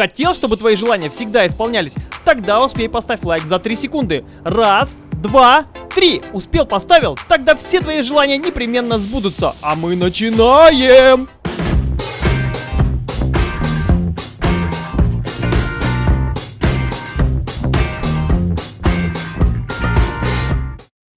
Хотел, чтобы твои желания всегда исполнялись? Тогда успей поставь лайк за 3 секунды. Раз, два, три. Успел, поставил? Тогда все твои желания непременно сбудутся. А мы начинаем!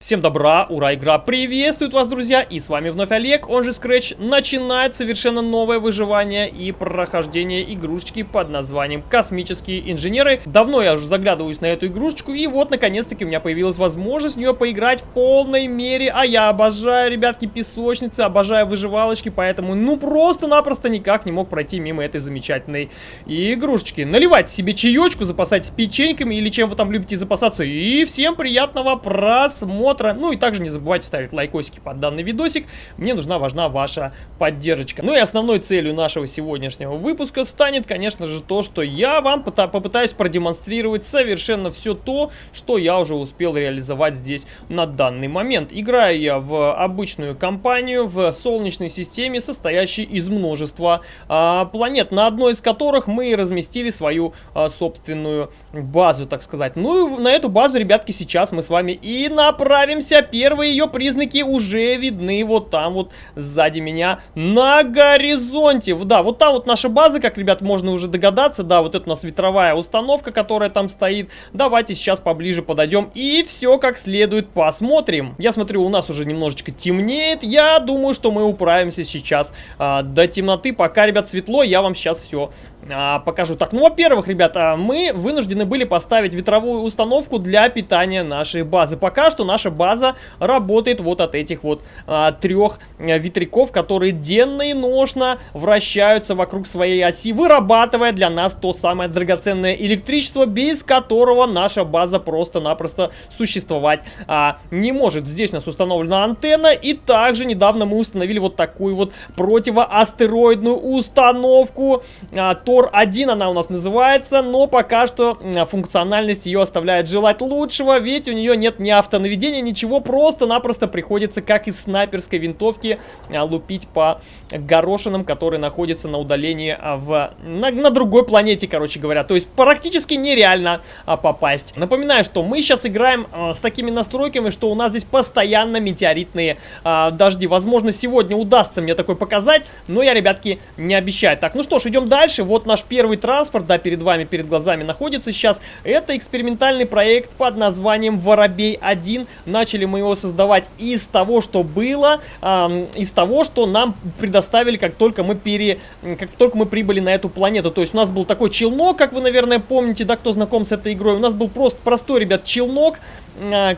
Всем добра, ура, игра приветствует вас, друзья, и с вами вновь Олег, он же Scratch, начинает совершенно новое выживание и прохождение игрушечки под названием Космические инженеры. Давно я уже заглядываюсь на эту игрушечку, и вот, наконец-таки, у меня появилась возможность в нее поиграть в полной мере, а я обожаю, ребятки, песочницы, обожаю выживалочки, поэтому, ну, просто-напросто никак не мог пройти мимо этой замечательной игрушечки. Наливайте себе чаечку, запасайтесь печеньками или чем вы там любите запасаться, и всем приятного просмотра! Просмотра. Ну и также не забывайте ставить лайкосики под данный видосик. Мне нужна, важна ваша поддержка. Ну и основной целью нашего сегодняшнего выпуска станет, конечно же, то, что я вам попытаюсь продемонстрировать совершенно все то, что я уже успел реализовать здесь на данный момент. Играю я в обычную компанию в Солнечной системе, состоящей из множества а, планет, на одной из которых мы разместили свою а, собственную базу, так сказать. Ну и на эту базу, ребятки, сейчас мы с вами и направим отправимся. Первые ее признаки уже видны вот там вот сзади меня на горизонте. Да, вот там вот наша база, как, ребят, можно уже догадаться. Да, вот это у нас ветровая установка, которая там стоит. Давайте сейчас поближе подойдем и все как следует посмотрим. Я смотрю, у нас уже немножечко темнеет. Я думаю, что мы управимся сейчас а, до темноты. Пока, ребят, светло, я вам сейчас все а, покажу. Так, ну, во-первых, ребята, мы вынуждены были поставить ветровую установку для питания нашей базы. Пока что наша база работает вот от этих вот а, трех а, ветряков, которые денно и ношно вращаются вокруг своей оси, вырабатывая для нас то самое драгоценное электричество, без которого наша база просто-напросто существовать а, не может. Здесь у нас установлена антенна, и также недавно мы установили вот такую вот противоастероидную установку. А, Тор-1 она у нас называется, но пока что функциональность ее оставляет желать лучшего, ведь у нее нет ни автонаведения, ничего, просто-напросто приходится, как из снайперской винтовки, а, лупить по горошинам, которые находятся на удалении а, в, на, на другой планете, короче говоря. То есть практически нереально а, попасть. Напоминаю, что мы сейчас играем с такими настройками, что у нас здесь постоянно метеоритные дожди. Возможно, сегодня удастся мне такой показать, но я, ребятки, не обещаю. Так, ну что ж, идем дальше. Вот наш первый транспорт, да, перед вами, перед глазами находится сейчас. Это экспериментальный проект под названием Воробей-1 начали мы его создавать из того, что было, э, из того, что нам предоставили, как только мы пере, как только мы прибыли на эту планету. То есть у нас был такой челнок, как вы, наверное, помните, да, кто знаком с этой игрой. У нас был просто простой, ребят, челнок,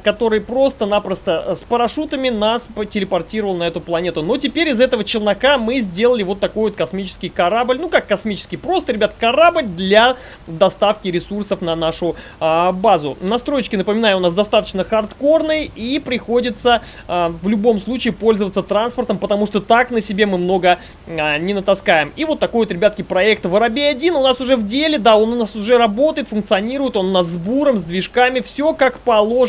который просто-напросто с парашютами нас телепортировал на эту планету. Но теперь из этого челнока мы сделали вот такой вот космический корабль. Ну, как космический, просто, ребят, корабль для доставки ресурсов на нашу э, базу. Настройки, напоминаю, у нас достаточно хардкорные и приходится э, в любом случае пользоваться транспортом, потому что так на себе мы много э, не натаскаем. И вот такой вот, ребятки, проект Воробей-1 у нас уже в деле, да, он у нас уже работает, функционирует, он у нас с буром, с движками, все как положено.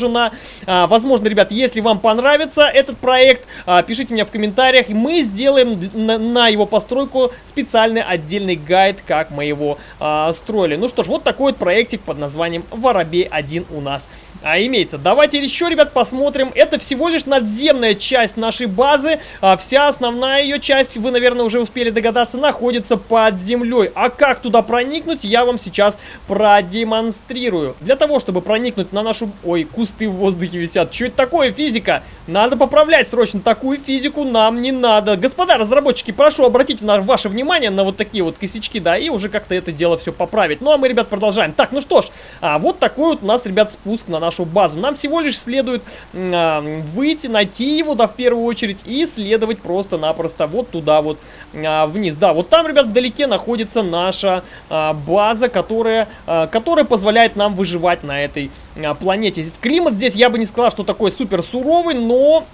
А, возможно, ребят, если вам понравится этот проект, а, пишите мне в комментариях, мы сделаем на, на его постройку специальный отдельный гайд, как мы его а, строили. Ну что ж, вот такой вот проектик под названием Воробей-1 у нас а, имеется. Давайте еще, ребят, посмотрим. Это всего лишь надземная часть нашей базы. А, вся основная ее часть, вы, наверное, уже успели догадаться, находится под землей. А как туда проникнуть, я вам сейчас продемонстрирую. Для того, чтобы проникнуть на нашу... Ой, кусты в воздухе висят. Что это такое, физика? Надо поправлять срочно. Такую физику нам не надо. Господа разработчики, прошу обратить на ваше внимание на вот такие вот косячки, да, и уже как-то это дело все поправить. Ну, а мы, ребят, продолжаем. Так, ну что ж, а, вот такой вот у нас, ребят, спуск на нашу базу. Нам всего лишь следует а, выйти, найти его, да, в первую очередь, и следовать просто-напросто вот туда вот а, вниз. Да, вот там, ребят, вдалеке находится наша а, база, которая, а, которая позволяет нам выживать на этой планете. Климат здесь, я бы не сказал, что такой супер суровый, но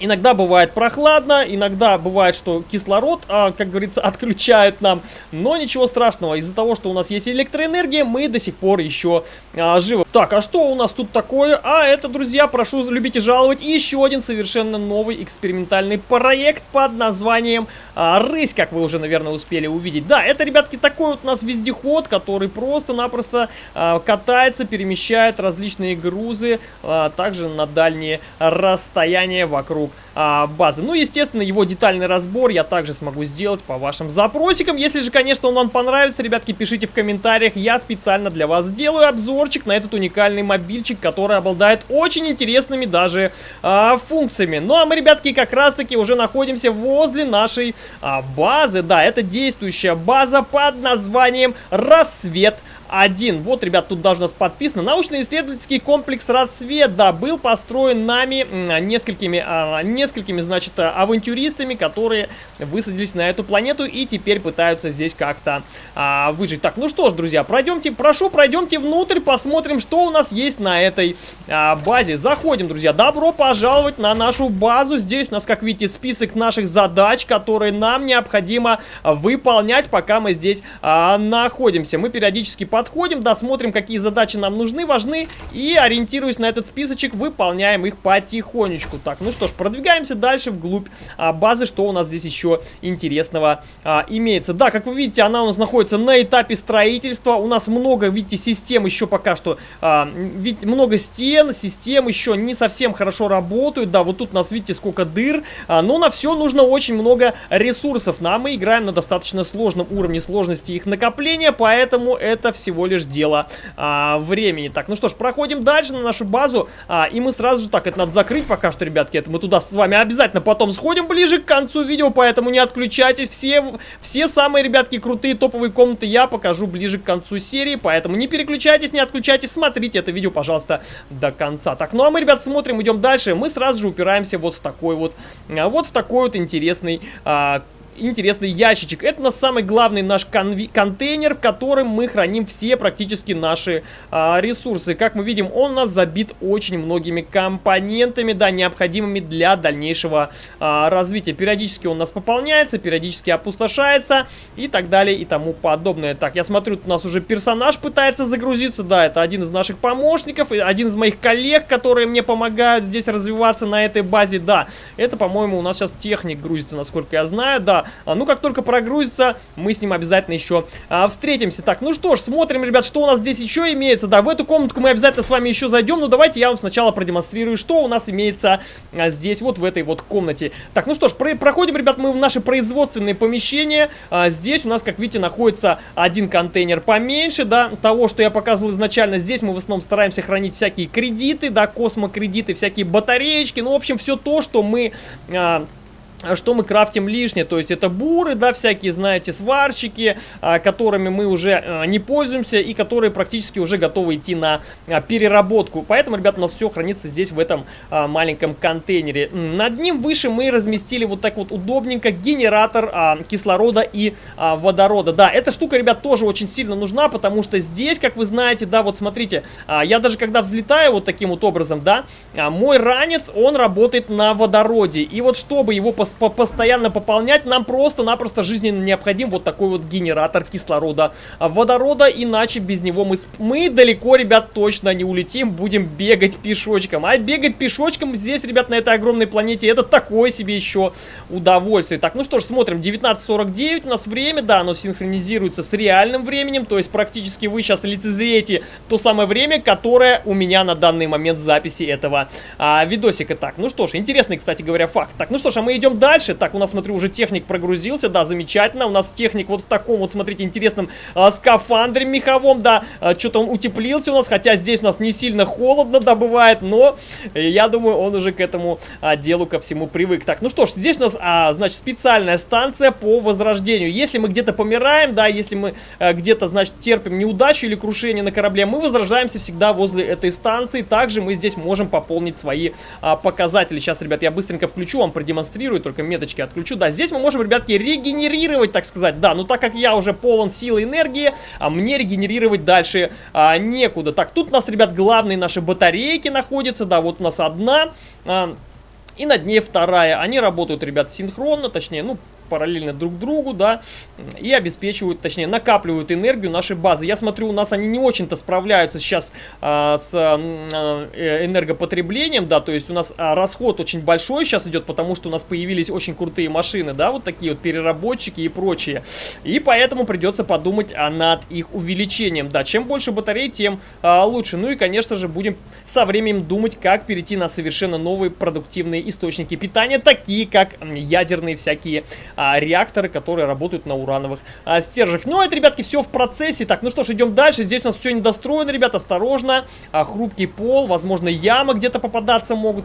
Иногда бывает прохладно, иногда бывает, что кислород, а, как говорится, отключают нам. Но ничего страшного, из-за того, что у нас есть электроэнергия, мы до сих пор еще а, живы. Так, а что у нас тут такое? А это, друзья, прошу любить и жаловать, еще один совершенно новый экспериментальный проект под названием а, «Рысь», как вы уже, наверное, успели увидеть. Да, это, ребятки, такой вот у нас вездеход, который просто-напросто а, катается, перемещает различные грузы, а, также на дальние расстояния вокруг а, базы. Ну, естественно, его детальный разбор я также смогу сделать по вашим запросикам. Если же, конечно, он вам понравится, ребятки, пишите в комментариях. Я специально для вас сделаю обзорчик на этот уникальный мобильчик, который обладает очень интересными даже а, функциями. Ну, а мы, ребятки, как раз-таки уже находимся возле нашей а, базы. Да, это действующая база под названием «Рассвет» один. Вот, ребят, тут даже у нас подписано. Научно-исследовательский комплекс «Рассвет», да, был построен нами несколькими, а, несколькими, значит, авантюристами, которые высадились на эту планету и теперь пытаются здесь как-то а, выжить. Так, ну что ж, друзья, пройдемте, прошу, пройдемте внутрь, посмотрим, что у нас есть на этой а, базе. Заходим, друзья, добро пожаловать на нашу базу. Здесь у нас, как видите, список наших задач, которые нам необходимо выполнять, пока мы здесь а, находимся. Мы периодически подходим, досмотрим, какие задачи нам нужны, важны, и, ориентируясь на этот списочек, выполняем их потихонечку. Так, ну что ж, продвигаемся дальше вглубь а, базы, что у нас здесь еще интересного а, имеется. Да, как вы видите, она у нас находится на этапе строительства, у нас много, видите, систем еще пока что, а, видите, много стен, систем еще не совсем хорошо работают, да, вот тут у нас, видите, сколько дыр, а, но на все нужно очень много ресурсов, нам мы играем на достаточно сложном уровне сложности их накопления, поэтому это все всего лишь дело а, времени. Так, ну что ж, проходим дальше на нашу базу. А, и мы сразу же, так, это надо закрыть пока что, ребятки. Это мы туда с вами обязательно потом сходим ближе к концу видео, поэтому не отключайтесь. Все, все самые, ребятки, крутые топовые комнаты я покажу ближе к концу серии, поэтому не переключайтесь, не отключайтесь, смотрите это видео, пожалуйста, до конца. Так, ну а мы, ребят, смотрим, идем дальше. Мы сразу же упираемся вот в такой вот, а, вот в такой вот интересный а, интересный ящичек. Это у нас самый главный наш контейнер, в котором мы храним все практически наши а, ресурсы. Как мы видим, он у нас забит очень многими компонентами, да, необходимыми для дальнейшего а, развития. Периодически он у нас пополняется, периодически опустошается и так далее и тому подобное. Так, я смотрю, у нас уже персонаж пытается загрузиться, да, это один из наших помощников, один из моих коллег, которые мне помогают здесь развиваться на этой базе, да. Это, по-моему, у нас сейчас техник грузится, насколько я знаю, да. А, ну, как только прогрузится, мы с ним обязательно еще а, встретимся. Так, ну что ж, смотрим, ребят, что у нас здесь еще имеется. Да, в эту комнатку мы обязательно с вами еще зайдем, но давайте я вам сначала продемонстрирую, что у нас имеется а, здесь, вот в этой вот комнате. Так, ну что ж, про проходим, ребят, мы в наши производственные помещения. А, здесь у нас, как видите, находится один контейнер поменьше, да, того, что я показывал изначально. Здесь мы в основном стараемся хранить всякие кредиты, да, космокредиты, всякие батареечки, ну, в общем, все то, что мы... А что мы крафтим лишнее, то есть это буры, да, всякие, знаете, сварщики, а, которыми мы уже а, не пользуемся и которые практически уже готовы идти на а, переработку. Поэтому, ребят, у нас все хранится здесь в этом а, маленьком контейнере. Над ним выше мы разместили вот так вот удобненько генератор а, кислорода и а, водорода. Да, эта штука, ребят, тоже очень сильно нужна, потому что здесь, как вы знаете, да, вот смотрите, а, я даже когда взлетаю вот таким вот образом, да, а, мой ранец, он работает на водороде. И вот чтобы его посмотреть, по постоянно пополнять, нам просто-напросто жизненно необходим вот такой вот генератор кислорода, а, водорода, иначе без него мы, мы далеко, ребят, точно не улетим, будем бегать пешочком. А бегать пешочком здесь, ребят, на этой огромной планете, это такое себе еще удовольствие. Так, ну что ж, смотрим, 19.49 у нас время, да, оно синхронизируется с реальным временем, то есть практически вы сейчас лицезреете то самое время, которое у меня на данный момент записи этого а, видосика. Так, ну что ж, интересный, кстати говоря, факт. Так, ну что ж, а мы идем дальше. Так, у нас, смотрю, уже техник прогрузился, да, замечательно. У нас техник вот в таком вот, смотрите, интересном а, скафандре меховом, да. А, Что-то он утеплился у нас, хотя здесь у нас не сильно холодно добывает, но я думаю, он уже к этому а, делу ко всему привык. Так, ну что ж, здесь у нас, а, значит, специальная станция по возрождению. Если мы где-то помираем, да, если мы а, где-то, значит, терпим неудачу или крушение на корабле, мы возрождаемся всегда возле этой станции. Также мы здесь можем пополнить свои а, показатели. Сейчас, ребят, я быстренько включу, вам продемонстрирую, только меточки отключу. Да, здесь мы можем, ребятки, регенерировать, так сказать. Да, ну так как я уже полон силы и энергии, а мне регенерировать дальше а, некуда. Так, тут у нас, ребят, главные наши батарейки находятся. Да, вот у нас одна... А, И над ней вторая. Они работают, ребят, синхронно, точнее, ну, параллельно друг другу, да, и обеспечивают, точнее, накапливают энергию нашей базы. Я смотрю, у нас они не очень-то справляются сейчас а, с а, энергопотреблением, да, то есть у нас а, расход очень большой сейчас идет, потому что у нас появились очень крутые машины, да, вот такие вот переработчики и прочие. И поэтому придется подумать а, над их увеличением, да, чем больше батарей, тем а, лучше. Ну и, конечно же, будем со временем думать, как перейти на совершенно новые продуктивные источники питания, такие как ядерные всякие а, реакторы, которые работают на урановых а, стержнях. Ну, это, ребятки, все в процессе. Так, ну что ж, идем дальше. Здесь у нас все недостроено, ребят, осторожно. А, хрупкий пол, возможно, ямы где-то попадаться могут.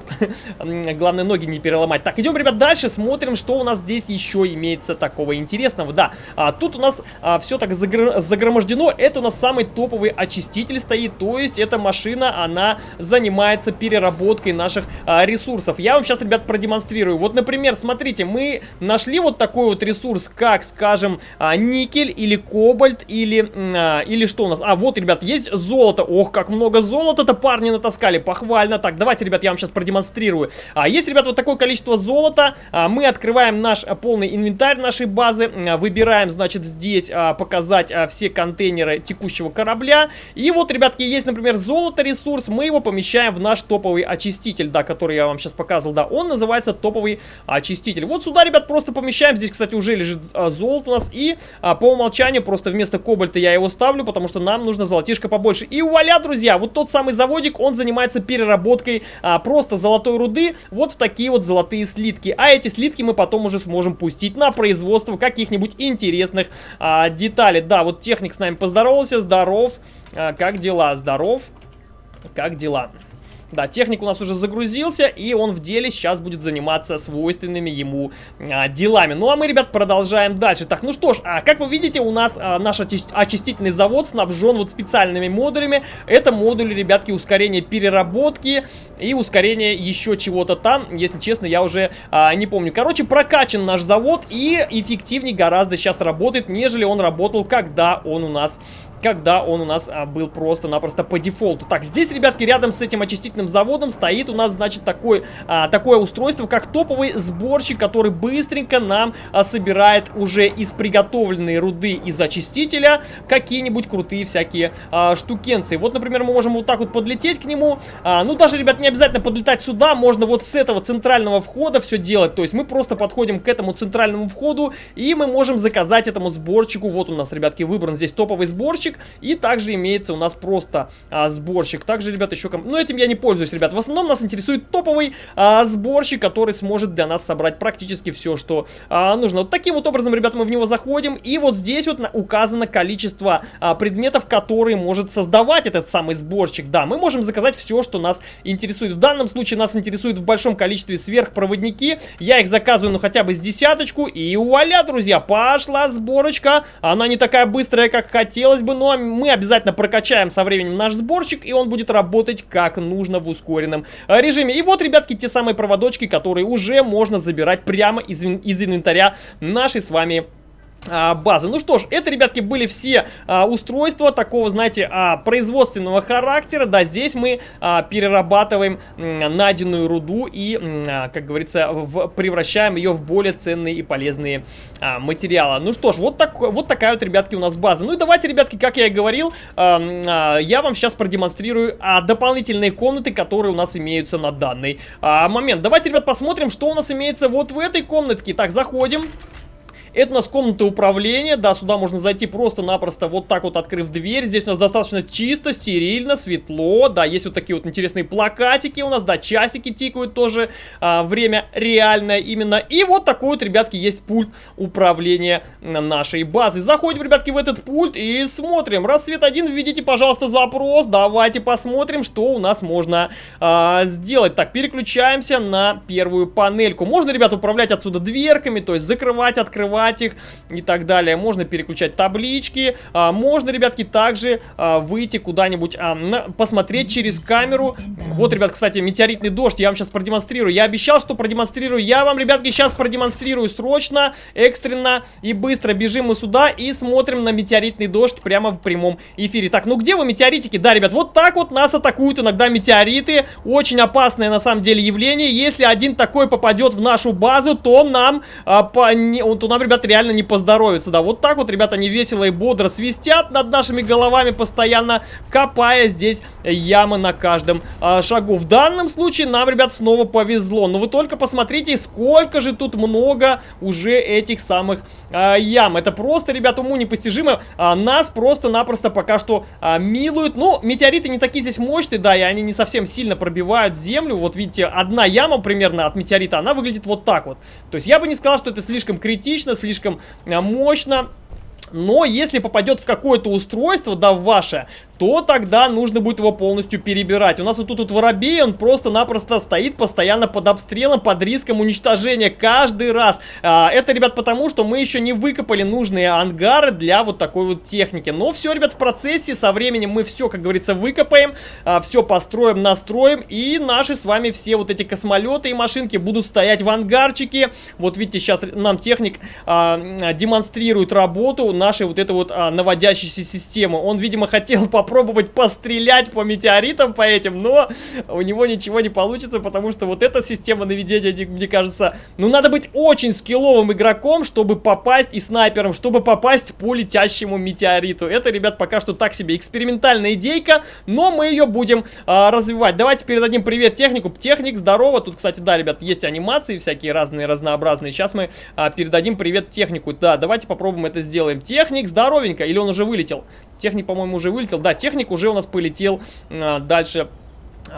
Главное, ноги не переломать. Так, идем, ребят, дальше, смотрим, что у нас здесь еще имеется такого интересного. Да, а, тут у нас а, все так загр... загромождено. Это у нас самый топовый очиститель стоит, то есть эта машина, она занимается переработкой наших а, ресурсов. Я вам сейчас, ребят, продемонстрирую. Вот, например, смотрите, мы нашли вот такой вот ресурс, как, скажем, а, никель или кобальт, или, а, или что у нас? А, вот, ребят, есть золото. Ох, как много золота-то парни натаскали, похвально. Так, давайте, ребят, я вам сейчас продемонстрирую. А, есть, ребят, вот такое количество золота. А, мы открываем наш а, полный инвентарь нашей базы, а, выбираем, значит, здесь а, показать а, все контейнеры текущего корабля. И вот, ребятки, есть, например, золото ресурс, мы его помещаем в наш топовый очиститель, да, который я вам сейчас показывал, да, он называется топовый очиститель. Вот сюда, ребят, просто помещаем Здесь, кстати, уже лежит а, золото у нас. И а, по умолчанию просто вместо кобальта я его ставлю, потому что нам нужно золотишко побольше. И вуаля, друзья, вот тот самый заводик, он занимается переработкой а, просто золотой руды вот в такие вот золотые слитки. А эти слитки мы потом уже сможем пустить на производство каких-нибудь интересных а, деталей. Да, вот техник с нами поздоровался, здоров. А, как дела? Здоров. Как дела? Да, техник у нас уже загрузился, и он в деле сейчас будет заниматься свойственными ему а, делами. Ну, а мы, ребят, продолжаем дальше. Так, ну что ж, а, как вы видите, у нас а, наш очистительный завод снабжен вот специальными модулями. Это модули, ребятки, ускорения переработки и ускорение еще чего-то там. Если честно, я уже а, не помню. Короче, прокачан наш завод и эффективнее гораздо сейчас работает, нежели он работал, когда он у нас когда он у нас а, был просто-напросто по дефолту. Так, здесь, ребятки, рядом с этим очистительным заводом стоит у нас, значит, такой, а, такое устройство, как топовый сборщик, который быстренько нам а, собирает уже из приготовленной руды из очистителя какие-нибудь крутые всякие а, штукенции. Вот, например, мы можем вот так вот подлететь к нему. А, ну, даже, ребят, не обязательно подлетать сюда, можно вот с этого центрального входа все делать. То есть мы просто подходим к этому центральному входу, и мы можем заказать этому сборщику. Вот у нас, ребятки, выбран здесь топовый сборщик сборщик. И также имеется у нас просто а, сборщик. Также, ребят, еще... Ну, этим я не пользуюсь, ребят. В основном нас интересует топовый а, сборщик, который сможет для нас собрать практически все, что а, нужно. Вот таким вот образом, ребят, мы в него заходим. И вот здесь вот указано количество а, предметов, которые может создавать этот самый сборщик. Да, мы можем заказать все, что нас интересует. В данном случае нас интересует в большом количестве сверхпроводники. Я их заказываю, ну, хотя бы с десяточку. И вуаля, друзья, пошла сборочка. Она не такая быстрая, как хотелось бы, но но мы обязательно прокачаем со временем наш сборщик, и он будет работать как нужно в ускоренном э, режиме. И вот, ребятки, те самые проводочки, которые уже можно забирать прямо из, из инвентаря нашей с вами а, базы. Ну что ж, это, ребятки, были все а, устройства такого, знаете, а, производственного характера. Да, здесь мы а, перерабатываем м, найденную руду и, а, как говорится, в, превращаем ее в более ценные и полезные а, материалы. Ну что ж, вот, так, вот такая вот, ребятки, у нас база. Ну и давайте, ребятки, как я и говорил, а, а, я вам сейчас продемонстрирую а, дополнительные комнаты, которые у нас имеются на данный а, момент. Давайте, ребят, посмотрим, что у нас имеется вот в этой комнатке. Так, заходим. Это у нас комната управления, да, сюда можно зайти просто-напросто вот так вот открыв дверь. Здесь у нас достаточно чисто, стерильно, светло, да, есть вот такие вот интересные плакатики у нас, да, часики тикают тоже, а, время реальное именно. И вот такой вот, ребятки, есть пульт управления нашей базы. Заходим, ребятки, в этот пульт и смотрим. Рассвет 1, введите, пожалуйста, запрос, давайте посмотрим, что у нас можно а, сделать. Так, переключаемся на первую панельку. Можно, ребят, управлять отсюда дверками, то есть закрывать, открывать убрать их и так далее. Можно переключать таблички. А, можно, ребятки, также а, выйти куда-нибудь, а, на, посмотреть через камеру. Вот, ребят, кстати, метеоритный дождь. Я вам сейчас продемонстрирую. Я обещал, что продемонстрирую. Я вам, ребятки, сейчас продемонстрирую срочно, экстренно и быстро. Бежим мы сюда и смотрим на метеоритный дождь прямо в прямом эфире. Так, ну где вы, метеоритики? Да, ребят, вот так вот нас атакуют иногда метеориты. Очень опасное, на самом деле, явление. Если один такой попадет в нашу базу, то нам, а, по, не, то нам, ребят, реально не поздоровится. Да, вот так вот, ребята, они весело и бодро свистят над нашими головами, постоянно копая здесь ямы на каждом а, шагу. В данном случае нам, ребят, снова повезло. Но вы только посмотрите, сколько же тут много уже этих самых а, ям. Это просто, ребят, уму непостижимо. А, нас просто-напросто пока что а, милуют. Ну, метеориты не такие здесь мощные, да, и они не совсем сильно пробивают землю. Вот видите, одна яма примерно от метеорита, она выглядит вот так вот. То есть я бы не сказал, что это слишком критично, слишком а, мощно. Но если попадет в какое-то устройство, да, ваше, то тогда нужно будет его полностью перебирать. У нас вот тут вот воробей, он просто-напросто стоит постоянно под обстрелом, под риском уничтожения каждый раз. А, это, ребят, потому что мы еще не выкопали нужные ангары для вот такой вот техники. Но все, ребят, в процессе, со временем мы все, как говорится, выкопаем, а, все построим, настроим, и наши с вами все вот эти космолеты и машинки будут стоять в ангарчике. Вот видите, сейчас нам техник а, демонстрирует работу нашей вот этой вот а, наводящейся системы. Он, видимо, хотел попробовать попробовать пострелять по метеоритам по этим, но у него ничего не получится, потому что вот эта система наведения, мне кажется, ну надо быть очень скилловым игроком, чтобы попасть и снайпером, чтобы попасть по летящему метеориту. Это, ребят, пока что так себе экспериментальная идейка, но мы ее будем а, развивать. Давайте передадим привет технику. Техник, здорово. Тут, кстати, да, ребят, есть анимации всякие разные, разнообразные. Сейчас мы а, передадим привет технику. Да, давайте попробуем это сделаем. Техник, здоровенько. Или он уже вылетел? Техник, по-моему, уже вылетел. Да, техник уже у нас полетел а, дальше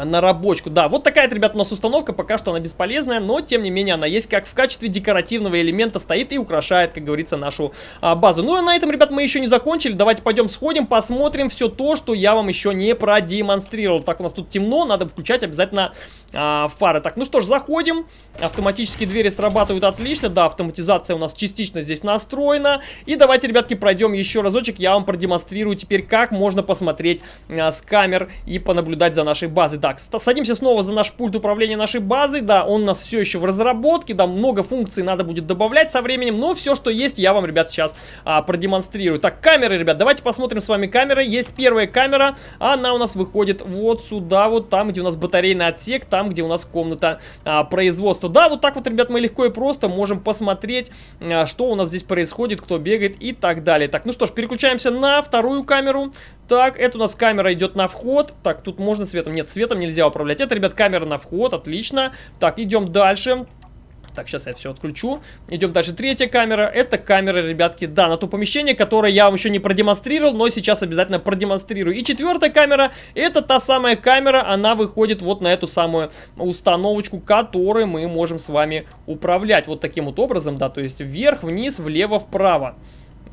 на рабочку. Да, вот такая, ребята, у нас установка. Пока что она бесполезная, но, тем не менее, она есть как в качестве декоративного элемента стоит и украшает, как говорится, нашу а, базу. Ну, и на этом, ребят, мы еще не закончили. Давайте пойдем сходим, посмотрим все то, что я вам еще не продемонстрировал. Так, у нас тут темно, надо включать обязательно а, фары. Так, ну что ж, заходим. Автоматические двери срабатывают отлично. Да, автоматизация у нас частично здесь настроена. И давайте, ребятки, пройдем еще разочек. Я вам продемонстрирую теперь, как можно посмотреть а, с камер и понаблюдать за нашей базой. Так, садимся снова за наш пульт управления нашей базой. Да, он у нас все еще в разработке. Да, много функций надо будет добавлять со временем. Но все, что есть, я вам, ребят, сейчас а, продемонстрирую. Так, камеры, ребят, давайте посмотрим с вами камеры. Есть первая камера. Она у нас выходит вот сюда, вот там, где у нас батарейный отсек. Там где у нас комната а, производства. Да, вот так вот, ребят, мы легко и просто можем посмотреть, а, что у нас здесь происходит, кто бегает и так далее. Так, ну что ж, переключаемся на вторую камеру. Так, это у нас камера идет на вход. Так, тут можно светом. Нет, светом нельзя управлять. Это, ребят, камера на вход, отлично. Так, идем дальше. Так, сейчас я все отключу. Идем дальше. Третья камера. Это камера, ребятки, да, на то помещение, которое я вам еще не продемонстрировал, но сейчас обязательно продемонстрирую. И четвертая камера, это та самая камера, она выходит вот на эту самую установочку, которой мы можем с вами управлять. Вот таким вот образом, да, то есть вверх, вниз, влево, вправо.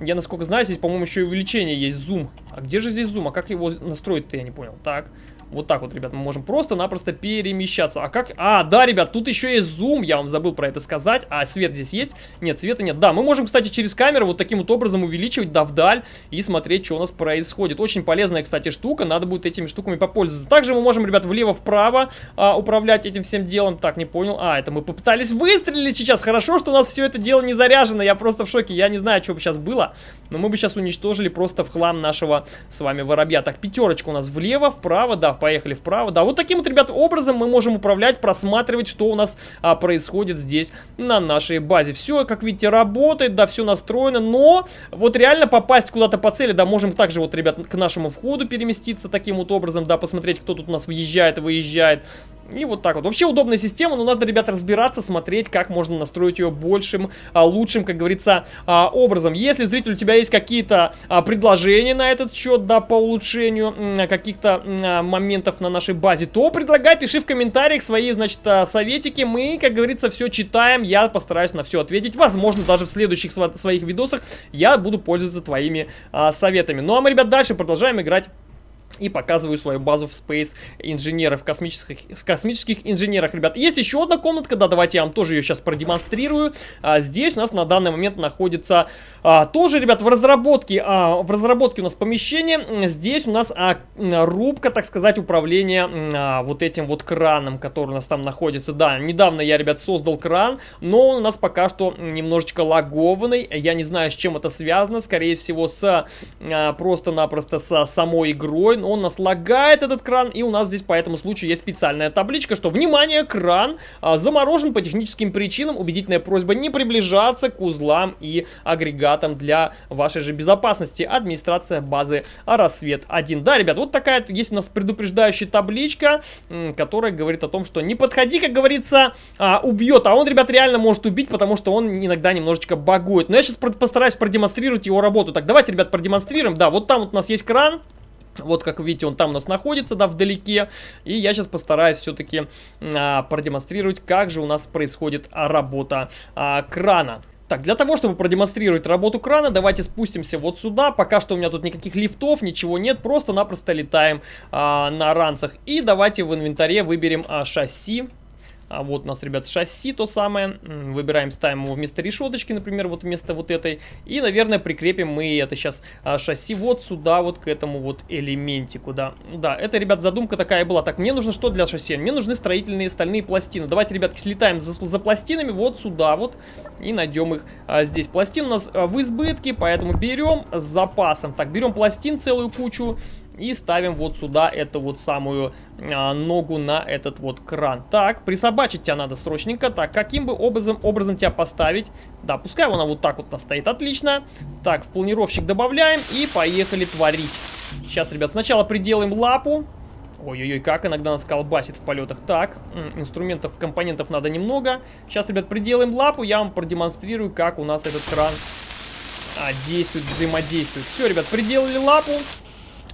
Я, насколько знаю, здесь, по-моему, еще и увеличение есть, зум. А где же здесь зум? А как его настроить-то, я не понял. Так. Вот так вот, ребят, мы можем просто-напросто перемещаться. А как? А, да, ребят, тут еще есть зум, я вам забыл про это сказать. А свет здесь есть? Нет, света нет. Да, мы можем, кстати, через камеру вот таким вот образом увеличивать, да, вдаль и смотреть, что у нас происходит. Очень полезная, кстати, штука, надо будет этими штуками попользоваться. Также мы можем, ребят, влево-вправо а, управлять этим всем делом. Так, не понял. А, это мы попытались выстрелить сейчас. Хорошо, что у нас все это дело не заряжено. Я просто в шоке. Я не знаю, что бы сейчас было, но мы бы сейчас уничтожили просто в хлам нашего с вами воробья. Так, пятерочка у нас влево, вправо, да, поехали вправо. Да, вот таким вот, ребят, образом мы можем управлять, просматривать, что у нас а, происходит здесь на нашей базе. Все, как видите, работает, да, все настроено, но вот реально попасть куда-то по цели, да, можем также вот, ребят, к нашему входу переместиться таким вот образом, да, посмотреть, кто тут у нас въезжает выезжает. И вот так вот. Вообще удобная система, но надо, ребята, разбираться, смотреть, как можно настроить ее большим, а, лучшим, как говорится, а, образом. Если, зритель, у тебя есть какие-то а, предложения на этот счет, да, по улучшению каких-то моментов на нашей базе, то предлагай, пиши в комментариях свои, значит, советики. Мы, как говорится, все читаем, я постараюсь на все ответить. Возможно, даже в следующих своих видосах я буду пользоваться твоими советами. Ну, а мы, ребят, дальше продолжаем играть и показываю свою базу в Space инженеров, космических, в космических инженерах, ребят. Есть еще одна комнатка, да, давайте я вам тоже ее сейчас продемонстрирую. А, здесь у нас на данный момент находится а, тоже, ребят, в разработке, а, в разработке у нас помещение. Здесь у нас а, рубка, так сказать, управления а, вот этим вот краном, который у нас там находится. Да, недавно я, ребят, создал кран, но он у нас пока что немножечко лагованный. Я не знаю, с чем это связано, скорее всего, с а, просто-напросто с самой игрой он нас лагает, этот кран, и у нас здесь по этому случаю есть специальная табличка, что, внимание, кран а, заморожен по техническим причинам, убедительная просьба не приближаться к узлам и агрегатам для вашей же безопасности. Администрация базы Рассвет 1. Да, ребят, вот такая есть у нас предупреждающая табличка, которая говорит о том, что не подходи, как говорится, а, убьет, а он, ребят, реально может убить, потому что он иногда немножечко багует. Но я сейчас постараюсь продемонстрировать его работу. Так, давайте, ребят, продемонстрируем. Да, вот там вот у нас есть кран, вот, как видите, он там у нас находится, да, вдалеке. И я сейчас постараюсь все-таки а, продемонстрировать, как же у нас происходит работа а, крана. Так, для того, чтобы продемонстрировать работу крана, давайте спустимся вот сюда. Пока что у меня тут никаких лифтов, ничего нет, просто-напросто летаем а, на ранцах. И давайте в инвентаре выберем а, шасси. А вот у нас, ребят, шасси то самое. Выбираем, ставим его вместо решеточки, например, вот вместо вот этой. И, наверное, прикрепим мы это сейчас а, шасси вот сюда, вот к этому вот элементику, да. Да, это, ребят, задумка такая была. Так, мне нужно что для шасси? Мне нужны строительные стальные пластины. Давайте, ребятки, слетаем за, за пластинами вот сюда вот и найдем их а, здесь. Пластин у нас а, в избытке, поэтому берем с запасом. Так, берем пластин целую кучу. И ставим вот сюда эту вот самую а, ногу на этот вот кран. Так, присобачить тебя надо срочненько. Так, каким бы образом, образом тебя поставить? Да, пускай она вот так вот стоит. Отлично. Так, в планировщик добавляем и поехали творить. Сейчас, ребят, сначала приделаем лапу. Ой-ой-ой, как иногда нас колбасит в полетах. Так, инструментов, компонентов надо немного. Сейчас, ребят, приделаем лапу, я вам продемонстрирую, как у нас этот кран а, действует, взаимодействует. Все, ребят, приделали лапу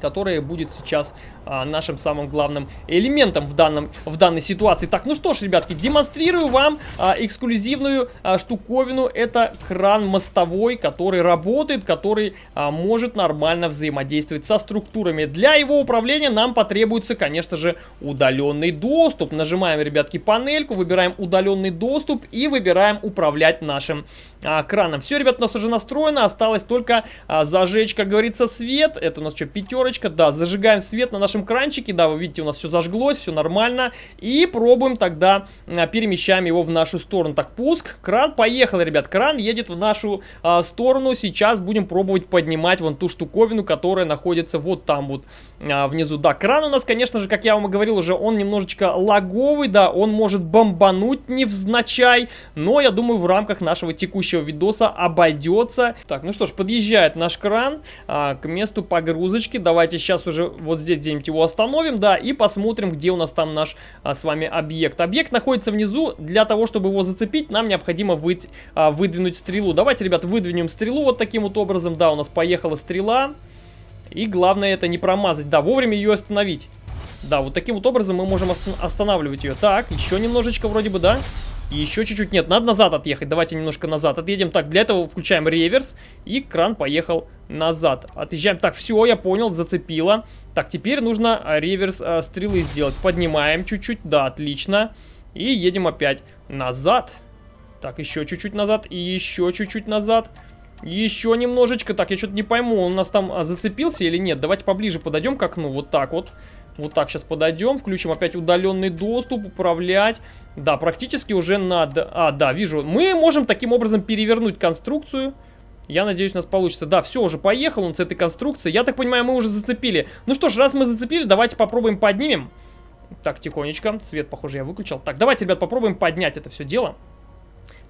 которая будет сейчас а, нашим самым главным элементом в, данном, в данной ситуации. Так, ну что ж, ребятки, демонстрирую вам а, эксклюзивную а, штуковину. Это кран мостовой, который работает, который а, может нормально взаимодействовать со структурами. Для его управления нам потребуется, конечно же, удаленный доступ. Нажимаем, ребятки, панельку, выбираем удаленный доступ и выбираем управлять нашим а, краном. Все, ребят, у нас уже настроено, осталось только а, зажечь, как говорится, свет. Это у нас что, пятерочка? Да, зажигаем свет на нашем кранчике. Да, вы видите, у нас все зажглось, все нормально. И пробуем тогда, а, перемещаем его в нашу сторону. Так, пуск, кран, поехал, ребят. Кран едет в нашу а, сторону. Сейчас будем пробовать поднимать вон ту штуковину, которая находится вот там вот а, внизу. Да, кран у нас, конечно же, как я вам и говорил уже, он немножечко лаговый, да, он может бомбануть невзначай. Но, я думаю, в рамках нашего текущего видоса обойдется. Так, ну что ж, подъезжает наш кран а, к месту погрузочки. Давайте сейчас уже вот здесь где-нибудь его остановим, да, и посмотрим, где у нас там наш а, с вами объект. Объект находится внизу. Для того, чтобы его зацепить, нам необходимо вы, а, выдвинуть стрелу. Давайте, ребят, выдвинем стрелу вот таким вот образом. Да, у нас поехала стрела. И главное это не промазать. Да, вовремя ее остановить. Да, вот таким вот образом мы можем останавливать ее. Так, еще немножечко вроде бы, да? Еще чуть-чуть. Нет, надо назад отъехать. Давайте немножко назад отъедем. Так, для этого включаем реверс. И кран поехал назад. Отъезжаем. Так, все, я понял, зацепило. Так, теперь нужно а, реверс э, стрелы сделать. Поднимаем чуть-чуть. Да, отлично. И едем опять назад. Так, еще чуть-чуть назад. И еще чуть-чуть назад. Еще немножечко. Так, я что-то не пойму, он у нас там а, зацепился или нет. Давайте поближе подойдем к окну. Вот так вот. Вот так сейчас подойдем, включим опять удаленный доступ, управлять. Да, практически уже надо... А, да, вижу. Мы можем таким образом перевернуть конструкцию. Я надеюсь, у нас получится. Да, все, уже поехал он с этой конструкцией. Я так понимаю, мы уже зацепили. Ну что ж, раз мы зацепили, давайте попробуем поднимем. Так, тихонечко. Свет, похоже, я выключил. Так, давайте, ребят, попробуем поднять это все дело.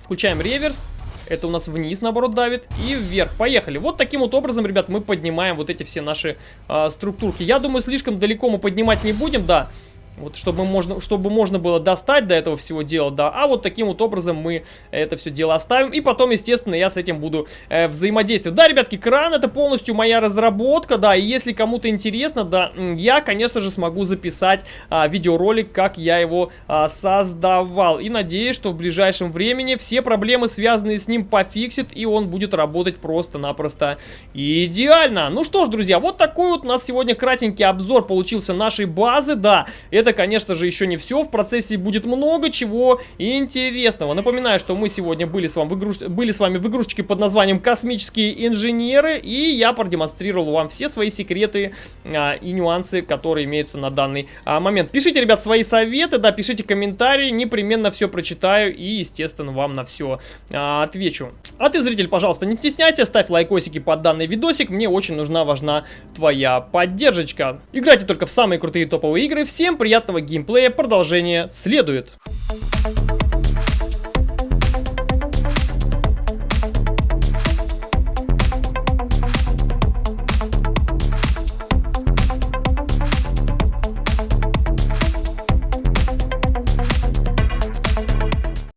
Включаем реверс. Это у нас вниз, наоборот, давит. И вверх. Поехали. Вот таким вот образом, ребят, мы поднимаем вот эти все наши э, структурки. Я думаю, слишком далеко мы поднимать не будем, да. Вот чтобы можно, чтобы можно было достать до этого всего дела, да. А вот таким вот образом мы это все дело оставим. И потом, естественно, я с этим буду э, взаимодействовать. Да, ребятки, кран это полностью моя разработка, да. И если кому-то интересно, да, я, конечно же, смогу записать а, видеоролик, как я его а, создавал. И надеюсь, что в ближайшем времени все проблемы, связанные с ним, пофиксит. И он будет работать просто-напросто идеально. Ну что ж, друзья, вот такой вот у нас сегодня кратенький обзор получился нашей базы, да. Это это, конечно же, еще не все. В процессе будет много чего интересного. Напоминаю, что мы сегодня были с вами в, игруш... были с вами в игрушечке под названием «Космические инженеры». И я продемонстрировал вам все свои секреты а, и нюансы, которые имеются на данный а, момент. Пишите, ребят, свои советы, да, пишите комментарии. Непременно все прочитаю и, естественно, вам на все а, отвечу. А ты, зритель, пожалуйста, не стесняйся, ставь лайкосики под данный видосик. Мне очень нужна, важна твоя поддержка. Играйте только в самые крутые топовые игры. Всем приятного геймплея, продолжение следует.